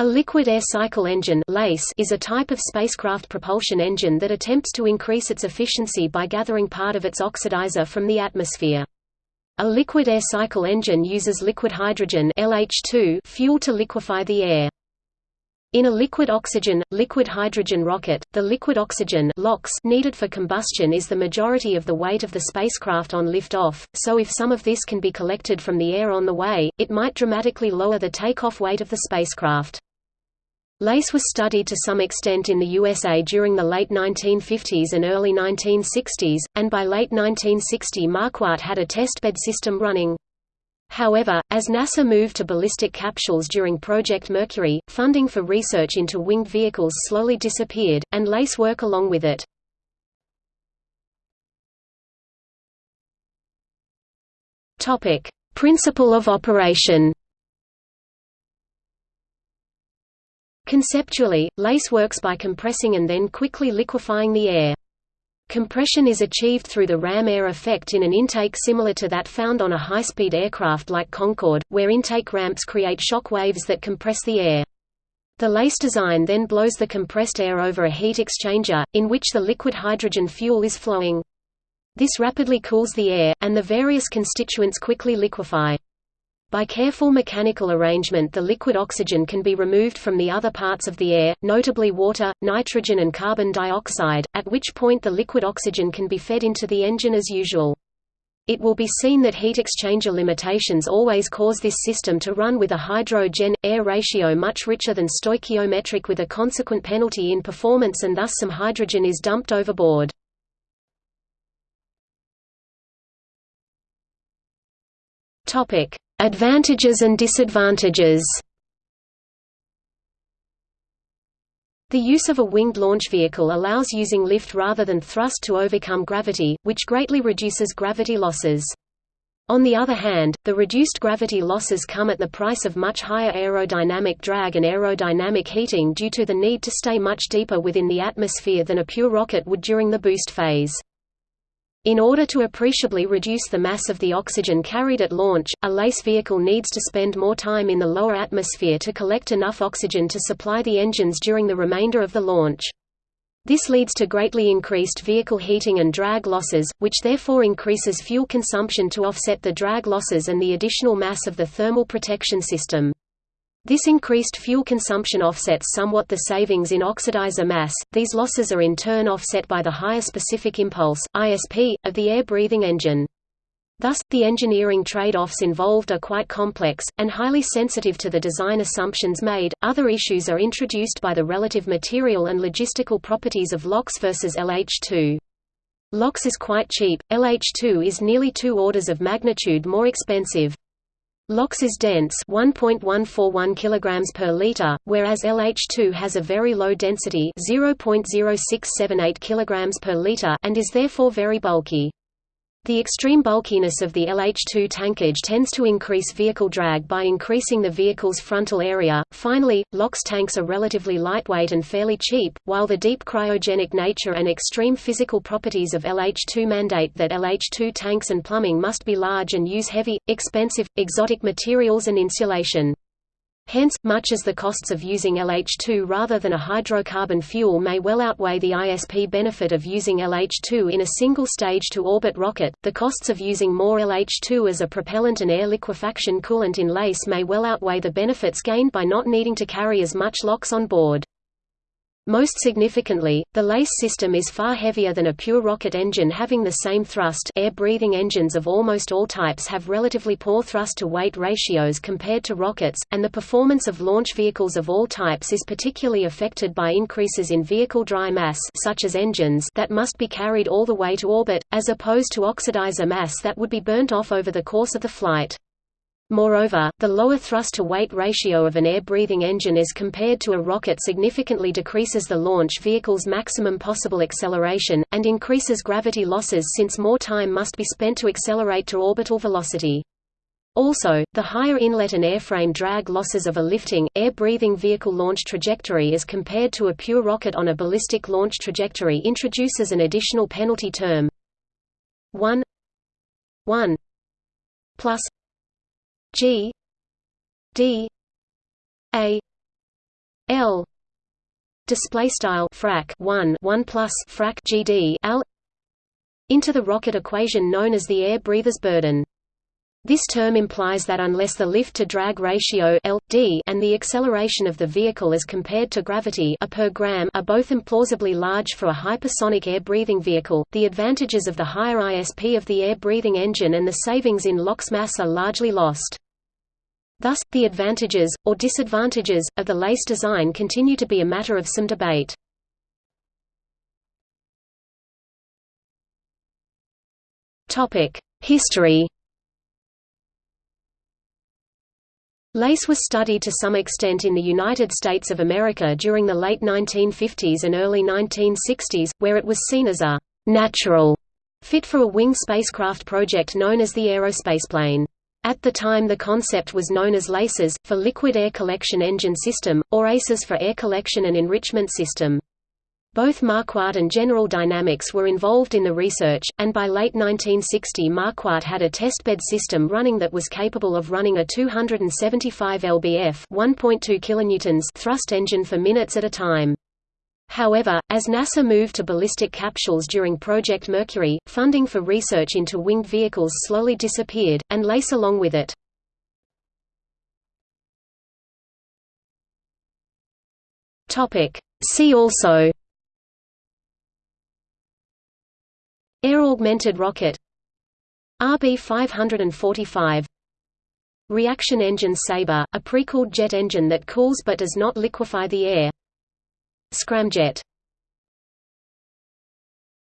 A liquid air cycle engine is a type of spacecraft propulsion engine that attempts to increase its efficiency by gathering part of its oxidizer from the atmosphere. A liquid air cycle engine uses liquid hydrogen LH2 fuel to liquefy the air. In a liquid oxygen, liquid hydrogen rocket, the liquid oxygen needed for combustion is the majority of the weight of the spacecraft on liftoff, so if some of this can be collected from the air on the way, it might dramatically lower the takeoff weight of the spacecraft. LACE was studied to some extent in the USA during the late 1950s and early 1960s, and by late 1960 Marquardt had a testbed system running. However, as NASA moved to ballistic capsules during Project Mercury, funding for research into winged vehicles slowly disappeared, and LACE work along with it. Principle of operation Conceptually, LACE works by compressing and then quickly liquefying the air. Compression is achieved through the ram air effect in an intake similar to that found on a high-speed aircraft like Concorde, where intake ramps create shock waves that compress the air. The LACE design then blows the compressed air over a heat exchanger, in which the liquid hydrogen fuel is flowing. This rapidly cools the air, and the various constituents quickly liquefy. By careful mechanical arrangement the liquid oxygen can be removed from the other parts of the air, notably water, nitrogen and carbon dioxide, at which point the liquid oxygen can be fed into the engine as usual. It will be seen that heat exchanger limitations always cause this system to run with a hydro-gen-air ratio much richer than stoichiometric with a consequent penalty in performance and thus some hydrogen is dumped overboard. Topic: Advantages and disadvantages The use of a winged launch vehicle allows using lift rather than thrust to overcome gravity, which greatly reduces gravity losses. On the other hand, the reduced gravity losses come at the price of much higher aerodynamic drag and aerodynamic heating due to the need to stay much deeper within the atmosphere than a pure rocket would during the boost phase. In order to appreciably reduce the mass of the oxygen carried at launch, a LACE vehicle needs to spend more time in the lower atmosphere to collect enough oxygen to supply the engines during the remainder of the launch. This leads to greatly increased vehicle heating and drag losses, which therefore increases fuel consumption to offset the drag losses and the additional mass of the thermal protection system. This increased fuel consumption offsets somewhat the savings in oxidizer mass. These losses are in turn offset by the higher specific impulse (ISP) of the air-breathing engine. Thus, the engineering trade-offs involved are quite complex, and highly sensitive to the design assumptions made. Other issues are introduced by the relative material and logistical properties of LOX versus LH2. LOX is quite cheap, LH2 is nearly two orders of magnitude more expensive. LOX is dense 1.141 kg per liter, whereas LH2 has a very low density 0.0678 kg per liter and is therefore very bulky. The extreme bulkiness of the LH2 tankage tends to increase vehicle drag by increasing the vehicle's frontal area. Finally, LOX tanks are relatively lightweight and fairly cheap, while the deep cryogenic nature and extreme physical properties of LH2 mandate that LH2 tanks and plumbing must be large and use heavy, expensive, exotic materials and insulation. Hence, much as the costs of using LH2 rather than a hydrocarbon fuel may well outweigh the ISP benefit of using LH2 in a single stage-to-orbit rocket, the costs of using more LH2 as a propellant and air liquefaction coolant in LACE may well outweigh the benefits gained by not needing to carry as much LOX on board. Most significantly, the LACE system is far heavier than a pure rocket engine having the same thrust air-breathing engines of almost all types have relatively poor thrust-to-weight ratios compared to rockets, and the performance of launch vehicles of all types is particularly affected by increases in vehicle dry mass such as engines that must be carried all the way to orbit, as opposed to oxidizer mass that would be burnt off over the course of the flight. Moreover, the lower thrust-to-weight ratio of an air-breathing engine as compared to a rocket significantly decreases the launch vehicle's maximum possible acceleration, and increases gravity losses since more time must be spent to accelerate to orbital velocity. Also, the higher inlet and airframe drag losses of a lifting, air-breathing vehicle launch trajectory as compared to a pure rocket on a ballistic launch trajectory introduces an additional penalty term 1 1 plus G D A L display style frac 1 1 plus frac GD L into the rocket equation known as the air breather's burden. This term implies that unless the lift-to-drag ratio L, d and the acceleration of the vehicle as compared to gravity a per gram are both implausibly large for a hypersonic air-breathing vehicle, the advantages of the higher ISP of the air-breathing engine and the savings in LOX mass are largely lost. Thus, the advantages, or disadvantages, of the LACE design continue to be a matter of some debate. History Lace was studied to some extent in the United States of America during the late 1950s and early 1960s, where it was seen as a «natural» fit for a winged spacecraft project known as the Aerospace Plane. At the time the concept was known as LACES, for Liquid Air Collection Engine System, or ACES for Air Collection and Enrichment System. Both Marquardt and General Dynamics were involved in the research, and by late 1960 Marquardt had a testbed system running that was capable of running a 275 lbf 1.2 kilonewtons thrust engine for minutes at a time. However, as NASA moved to ballistic capsules during Project Mercury, funding for research into winged vehicles slowly disappeared, and LACE along with it. See also Air-augmented rocket RB-545 Reaction engine Sabre, a pre-cooled jet engine that cools but does not liquefy the air. Scramjet